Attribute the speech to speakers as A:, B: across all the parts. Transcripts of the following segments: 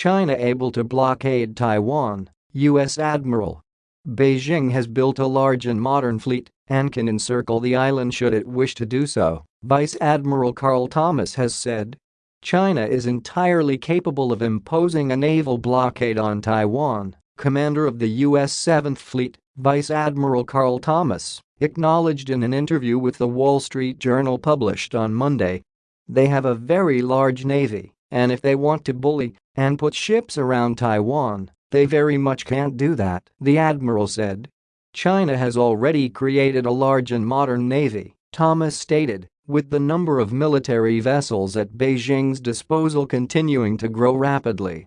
A: China able to blockade Taiwan, U.S. Admiral. Beijing has built a large and modern fleet and can encircle the island should it wish to do so, Vice Admiral Karl Thomas has said. China is entirely capable of imposing a naval blockade on Taiwan, commander of the U.S. 7th Fleet, Vice Admiral Karl Thomas, acknowledged in an interview with the Wall Street Journal published on Monday. They have a very large navy, and if they want to bully and put ships around Taiwan, they very much can't do that, the admiral said. China has already created a large and modern navy, Thomas stated, with the number of military vessels at Beijing's disposal continuing to grow rapidly.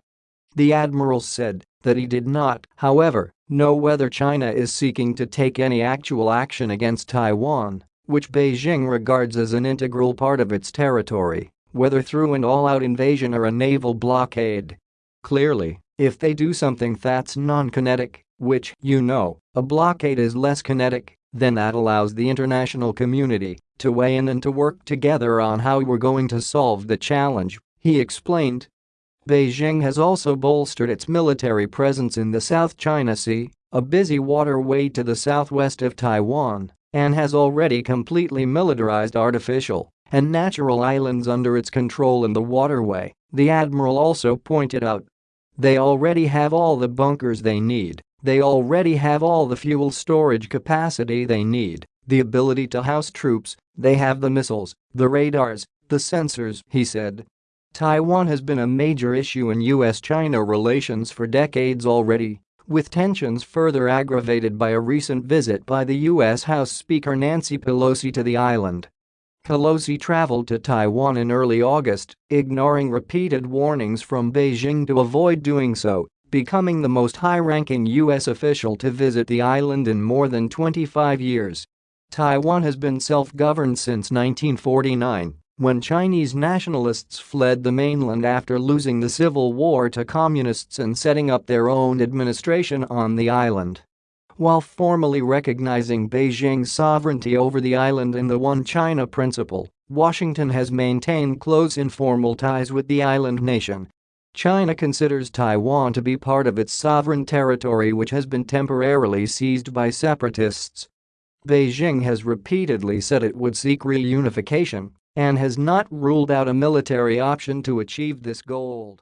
A: The admiral said that he did not, however, know whether China is seeking to take any actual action against Taiwan, which Beijing regards as an integral part of its territory, whether through an all-out invasion or a naval blockade. Clearly, if they do something that's non-kinetic, which, you know, a blockade is less kinetic, then that allows the international community to weigh in and to work together on how we're going to solve the challenge, he explained. Beijing has also bolstered its military presence in the South China Sea, a busy waterway to the southwest of Taiwan, and has already completely militarized artificial and natural islands under its control in the waterway, the admiral also pointed out. They already have all the bunkers they need, they already have all the fuel storage capacity they need, the ability to house troops, they have the missiles, the radars, the sensors, he said. Taiwan has been a major issue in US-China relations for decades already, with tensions further aggravated by a recent visit by the U.S. House Speaker Nancy Pelosi to the island. Pelosi traveled to Taiwan in early August, ignoring repeated warnings from Beijing to avoid doing so, becoming the most high-ranking U.S. official to visit the island in more than 25 years. Taiwan has been self-governed since 1949 when Chinese nationalists fled the mainland after losing the civil war to communists and setting up their own administration on the island. While formally recognizing Beijing's sovereignty over the island in the One China principle, Washington has maintained close informal ties with the island nation. China considers Taiwan to be part of its sovereign territory which has been temporarily seized by separatists. Beijing has repeatedly said it would seek reunification and has not ruled out a military option to achieve this goal.